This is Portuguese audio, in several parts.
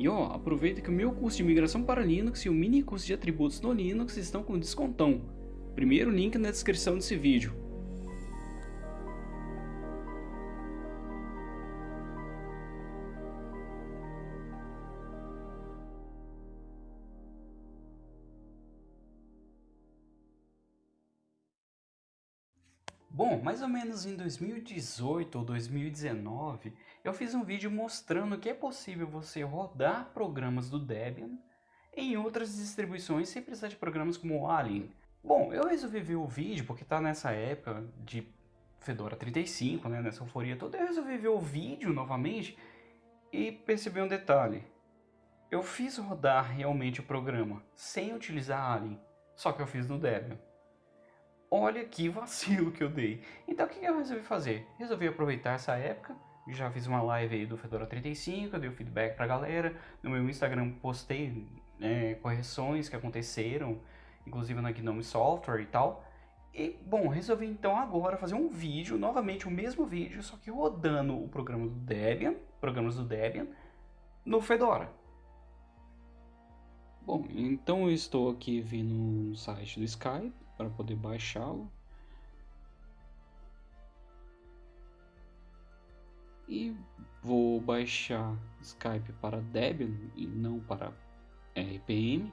E ó, aproveita que o meu curso de migração para Linux e o mini curso de atributos no Linux estão com descontão. Primeiro link na descrição desse vídeo. Bom, mais ou menos em 2018 ou 2019, eu fiz um vídeo mostrando que é possível você rodar programas do Debian em outras distribuições sem precisar de programas como o Alien. Bom, eu resolvi ver o vídeo porque está nessa época de Fedora 35, né, nessa euforia toda, eu resolvi ver o vídeo novamente e percebi um detalhe. Eu fiz rodar realmente o programa sem utilizar Alien, só que eu fiz no Debian. Olha que vacilo que eu dei. Então o que eu resolvi fazer? Resolvi aproveitar essa época, já fiz uma live aí do Fedora 35, dei o feedback pra galera, no meu Instagram postei é, correções que aconteceram, inclusive na Gnome Software e tal. E, bom, resolvi então agora fazer um vídeo, novamente o mesmo vídeo, só que rodando o programa do Debian, programas do Debian, no Fedora. Bom, então eu estou aqui vindo no site do Skype, para poder baixá-lo. E vou baixar Skype para Debian e não para RPM.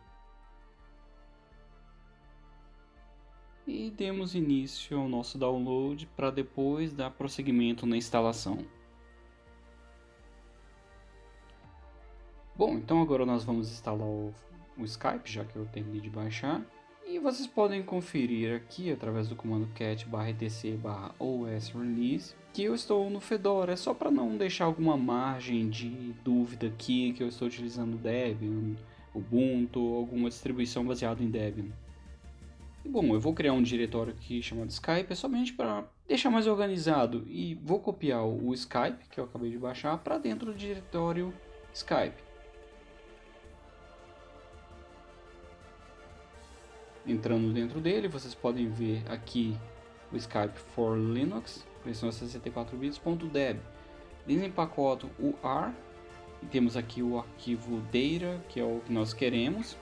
E demos início ao nosso download para depois dar prosseguimento na instalação. Bom, então agora nós vamos instalar o, o Skype, já que eu terminei de baixar. E vocês podem conferir aqui através do comando cat etc os release que eu estou no Fedora. É só para não deixar alguma margem de dúvida aqui que eu estou utilizando Debian, Ubuntu alguma distribuição baseada em Debian. E bom, eu vou criar um diretório aqui chamado Skype, é somente para deixar mais organizado. E vou copiar o Skype, que eu acabei de baixar, para dentro do diretório Skype. Entrando dentro dele, vocês podem ver aqui o Skype for Linux, versão 64 bits.deb. Desempacoto o AR temos aqui o arquivo data, que é o que nós queremos.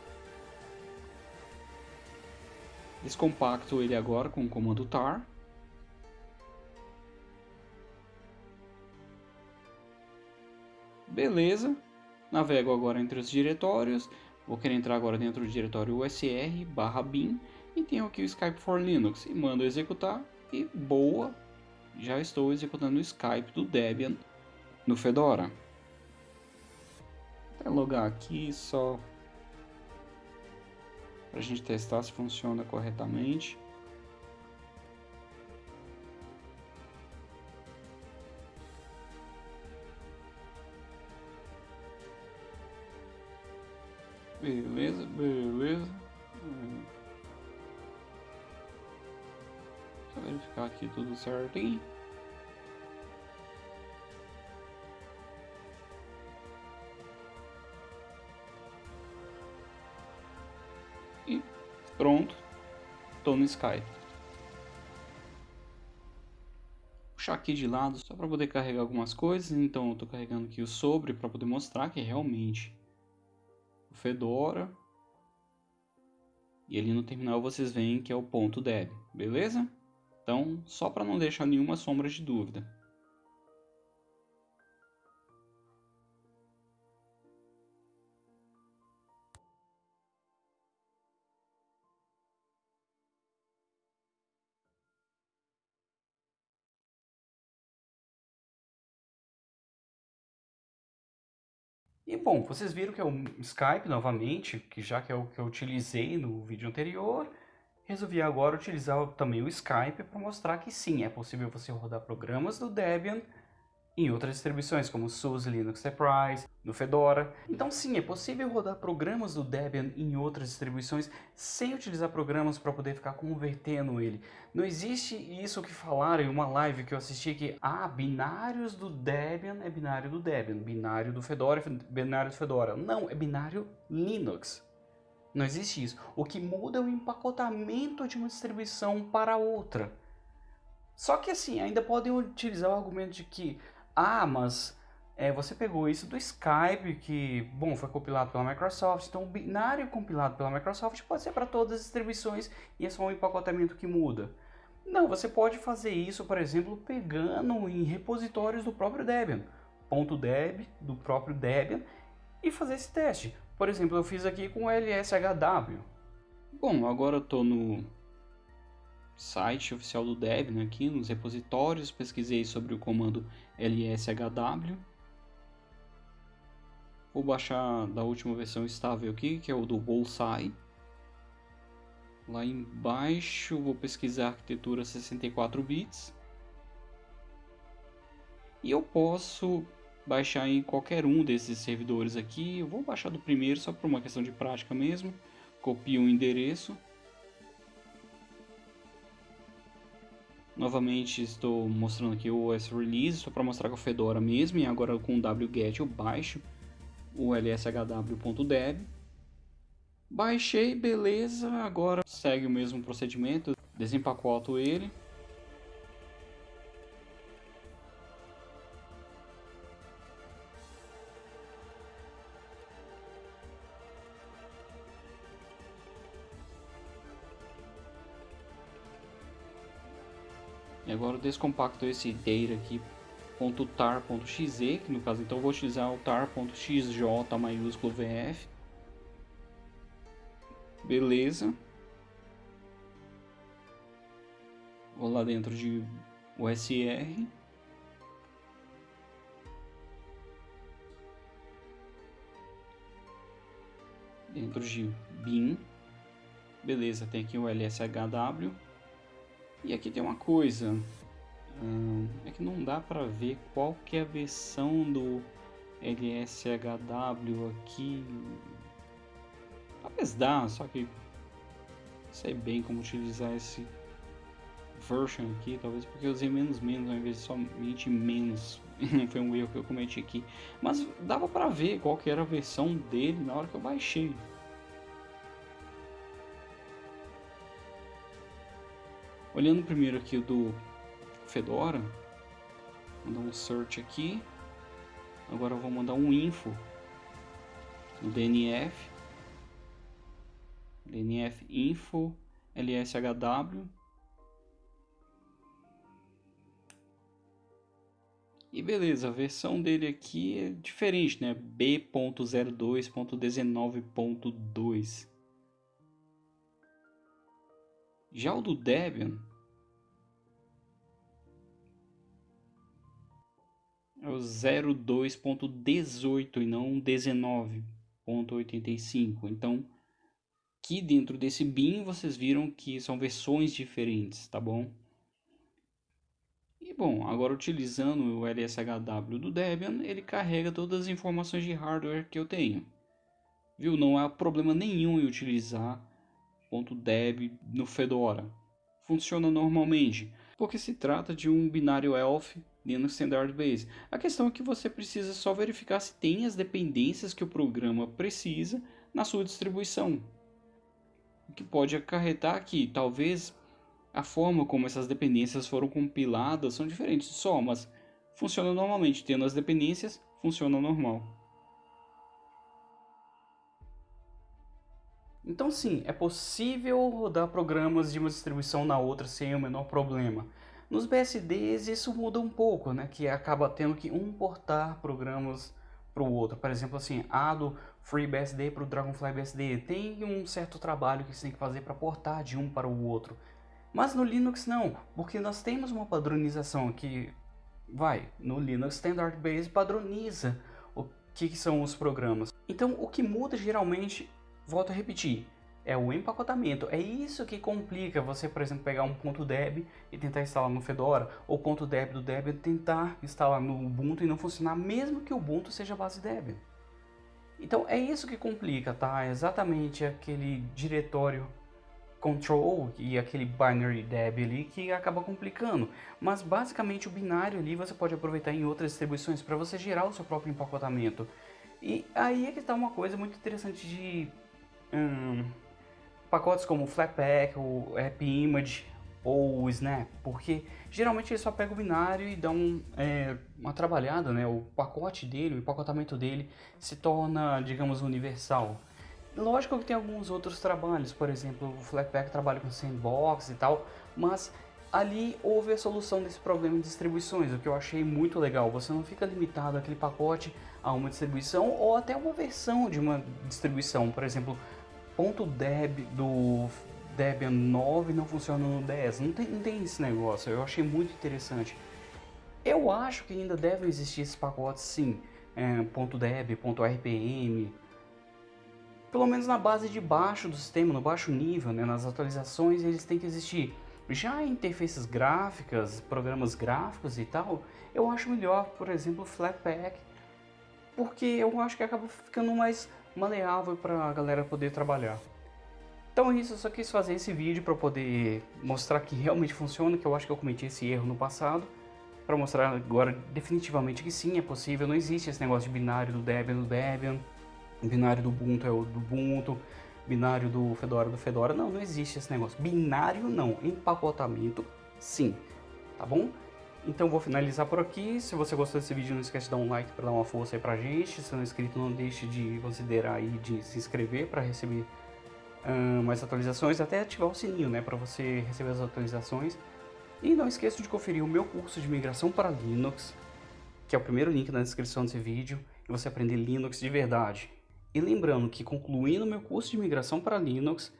Descompacto ele agora com o comando tar. Beleza. Navego agora entre os diretórios Vou querer entrar agora dentro do diretório usr barra bin e tenho aqui o Skype for Linux e mando executar e boa, já estou executando o Skype do Debian no Fedora. Vou logar aqui só para a gente testar se funciona corretamente. Beleza, beleza. Só verificar aqui tudo certinho. E pronto, tô no Skype. Puxar aqui de lado só para poder carregar algumas coisas, então eu tô carregando aqui o sobre para poder mostrar que realmente Fedora. E ali no terminal vocês veem que é o ponto .deb, beleza? Então, só para não deixar nenhuma sombra de dúvida. E bom, vocês viram que é o Skype novamente, que já que é o que eu utilizei no vídeo anterior, resolvi agora utilizar também o Skype para mostrar que sim, é possível você rodar programas do Debian em outras distribuições como SUSE Linux Enterprise, no Fedora. Então sim, é possível rodar programas do Debian em outras distribuições sem utilizar programas para poder ficar convertendo ele. Não existe isso que falaram em uma live que eu assisti que ah, binários do Debian é binário do Debian, binário do Fedora é binário do Fedora. Não, é binário Linux. Não existe isso. O que muda é o empacotamento de uma distribuição para outra. Só que assim, ainda podem utilizar o argumento de que ah, mas é, você pegou isso do Skype, que, bom, foi compilado pela Microsoft, então o binário compilado pela Microsoft pode ser para todas as distribuições e é só um empacotamento que muda. Não, você pode fazer isso, por exemplo, pegando em repositórios do próprio Debian, ponto .deb do próprio Debian e fazer esse teste. Por exemplo, eu fiz aqui com o LSHW. Bom, agora eu estou no site oficial do Debian aqui, nos repositórios, pesquisei sobre o comando lshw Vou baixar da última versão estável aqui, que é o do Bullseye. Lá embaixo vou pesquisar arquitetura 64 bits. E eu posso baixar em qualquer um desses servidores aqui. Eu vou baixar do primeiro só por uma questão de prática mesmo. Copio o endereço. Novamente estou mostrando aqui o OS Release, só para mostrar com a Fedora mesmo, e agora com o wget eu baixo o lshw.deb. Baixei, beleza, agora segue o mesmo procedimento, desempacoto ele. E agora eu descompacto esse data aqui .tar.xe, que no caso então eu vou utilizar o tar.xj maiúsculo VF. Beleza. Vou lá dentro de USR. Dentro de bin. Beleza, tem aqui o LSHW. E aqui tem uma coisa. Hum, é que não dá para ver qual que é a versão do LSHW aqui. Talvez dá, só que sei bem como utilizar esse version aqui, talvez porque eu usei menos menos ao invés de somente menos. Foi um erro que eu cometi aqui. Mas dava para ver qual que era a versão dele na hora que eu baixei. Olhando primeiro aqui do Fedora. Vou mandar um search aqui. Agora vou mandar um info no DNF. DNF info lshw. E beleza, a versão dele aqui é diferente, né? B.02.19.2. Já o do Debian é o 02.18 e não 19.85. Então, aqui dentro desse bin vocês viram que são versões diferentes, tá bom? E bom, agora utilizando o LSHW do Debian, ele carrega todas as informações de hardware que eu tenho. Viu? Não há problema nenhum em utilizar .deb no Fedora. Funciona normalmente, porque se trata de um binário ELF Linux Standard Base. A questão é que você precisa só verificar se tem as dependências que o programa precisa na sua distribuição. O que pode acarretar que talvez a forma como essas dependências foram compiladas são diferentes só, mas funciona normalmente. Tendo as dependências, funciona normal. Então sim, é possível rodar programas de uma distribuição na outra sem o menor problema. Nos BSDs isso muda um pouco, né? Que acaba tendo que importar programas para o outro. Por exemplo, assim, a do FreeBSD para o Dragonfly BSD tem um certo trabalho que você tem que fazer para portar de um para o outro. Mas no Linux não, porque nós temos uma padronização que vai no Linux Standard Base padroniza o que, que são os programas. Então o que muda geralmente, volto a repetir, é o empacotamento. É isso que complica você, por exemplo, pegar um ponto .deb e tentar instalar no Fedora, ou ponto .deb do Debian tentar instalar no Ubuntu e não funcionar, mesmo que o Ubuntu seja base Debian. Então é isso que complica, tá? É exatamente aquele diretório control e aquele binary deb ali que acaba complicando. Mas basicamente o binário ali você pode aproveitar em outras distribuições para você gerar o seu próprio empacotamento. E aí é que está uma coisa muito interessante de... Hum, pacotes como o Flatpak, o AppImage, ou o Snap, porque geralmente ele só pega o binário e um, é, uma trabalhada, né? O pacote dele, o empacotamento dele se torna, digamos, universal. Lógico que tem alguns outros trabalhos, por exemplo, o Flatpak trabalha com sandbox e tal, mas ali houve a solução desse problema de distribuições, o que eu achei muito legal. Você não fica limitado àquele pacote a uma distribuição ou até uma versão de uma distribuição. Por exemplo, .deb do Debian 9 não funciona no 10. Não tem, não tem esse negócio. Eu achei muito interessante. Eu acho que ainda devem existir esses pacotes sim. É, .deb, .rpm, pelo menos na base de baixo do sistema, no baixo nível, né, nas atualizações, eles têm que existir. Já interfaces gráficas, programas gráficos e tal, eu acho melhor, por exemplo, Flatpak, porque eu acho que acaba ficando mais maleável para a galera poder trabalhar. Então é isso, eu só quis fazer esse vídeo para poder mostrar que realmente funciona, que eu acho que eu cometi esse erro no passado, para mostrar agora definitivamente que sim, é possível, não existe esse negócio de binário do Debian do Debian, binário do Ubuntu é o do Ubuntu, binário do Fedora do Fedora. Não, não existe esse negócio. Binário não, empacotamento sim, tá bom? Então vou finalizar por aqui. Se você gostou desse vídeo, não esquece de dar um like para dar uma força aí pra gente. Se não é inscrito, não deixe de considerar aí de se inscrever para receber mais atualizações, até ativar o sininho, né, para você receber as atualizações. E não esqueça de conferir o meu curso de migração para Linux, que é o primeiro link na descrição desse vídeo, e você aprender Linux de verdade. E lembrando que concluindo meu curso de migração para Linux,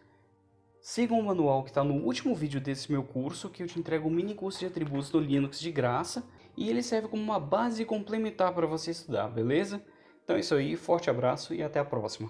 sigam o manual que está no último vídeo desse meu curso, que eu te entrego um mini curso de atributos do Linux de graça, e ele serve como uma base complementar para você estudar, beleza? Então é isso aí, forte abraço e até a próxima.